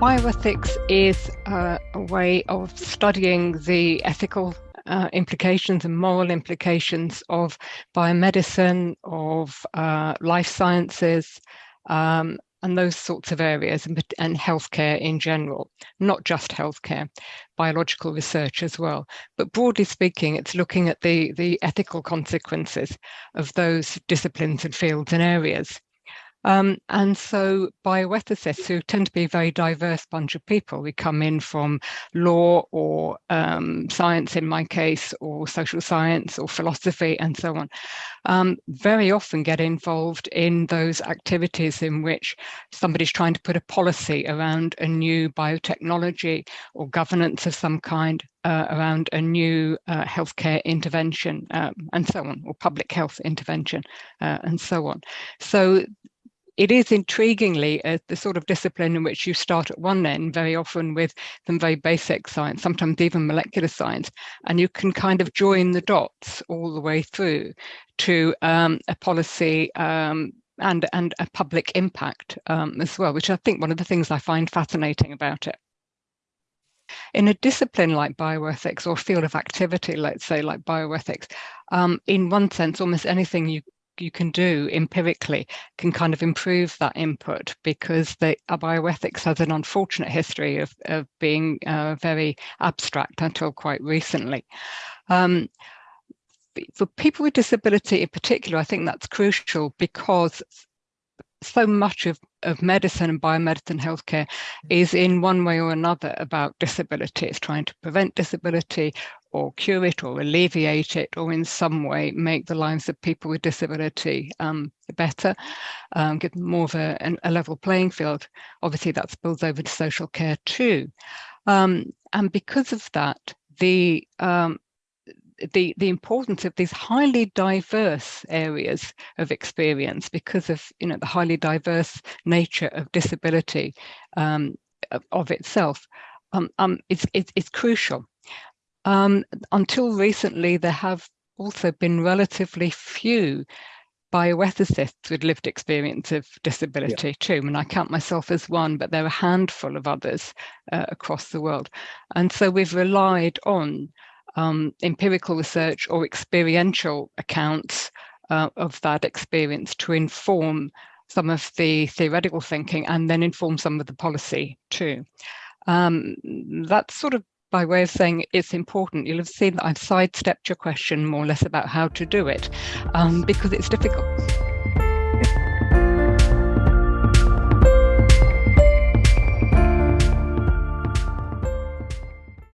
Bioethics is uh, a way of studying the ethical uh, implications and moral implications of biomedicine, of uh, life sciences, um, and those sorts of areas and, and healthcare in general, not just healthcare, biological research as well. But broadly speaking, it's looking at the, the ethical consequences of those disciplines and fields and areas. Um, and so bioethicists, who tend to be a very diverse bunch of people, we come in from law or um, science in my case, or social science or philosophy and so on, um, very often get involved in those activities in which somebody's trying to put a policy around a new biotechnology or governance of some kind uh, around a new uh, healthcare intervention um, and so on, or public health intervention uh, and so on. So it is intriguingly uh, the sort of discipline in which you start at one end, very often with some very basic science, sometimes even molecular science, and you can kind of join the dots all the way through to um, a policy um, and, and a public impact um, as well, which I think one of the things I find fascinating about it. In a discipline like bioethics or field of activity, let's say like bioethics, um, in one sense, almost anything you you can do empirically can kind of improve that input because the bioethics has an unfortunate history of, of being uh, very abstract until quite recently. Um, for people with disability in particular, I think that's crucial because so much of, of medicine and biomedicine healthcare is in one way or another about disability. It's trying to prevent disability or cure it or alleviate it or in some way make the lives of people with disability um, better, um, give them more of a, a, level playing field. Obviously that spills over to social care too. Um, and because of that, the um, the, the importance of these highly diverse areas of experience because of you know the highly diverse nature of disability um, of, of, itself um, um, it's, it's, it's crucial. Um, until recently, there have also been relatively few bioethicists with lived experience of disability yeah. too. And I count myself as one, but there are a handful of others uh, across the world. And so we've relied on um, empirical research or experiential accounts uh, of that experience to inform some of the theoretical thinking and then inform some of the policy too. Um, that's sort of by way of saying it's important. You'll have seen that I've sidestepped your question more or less about how to do it um, because it's difficult.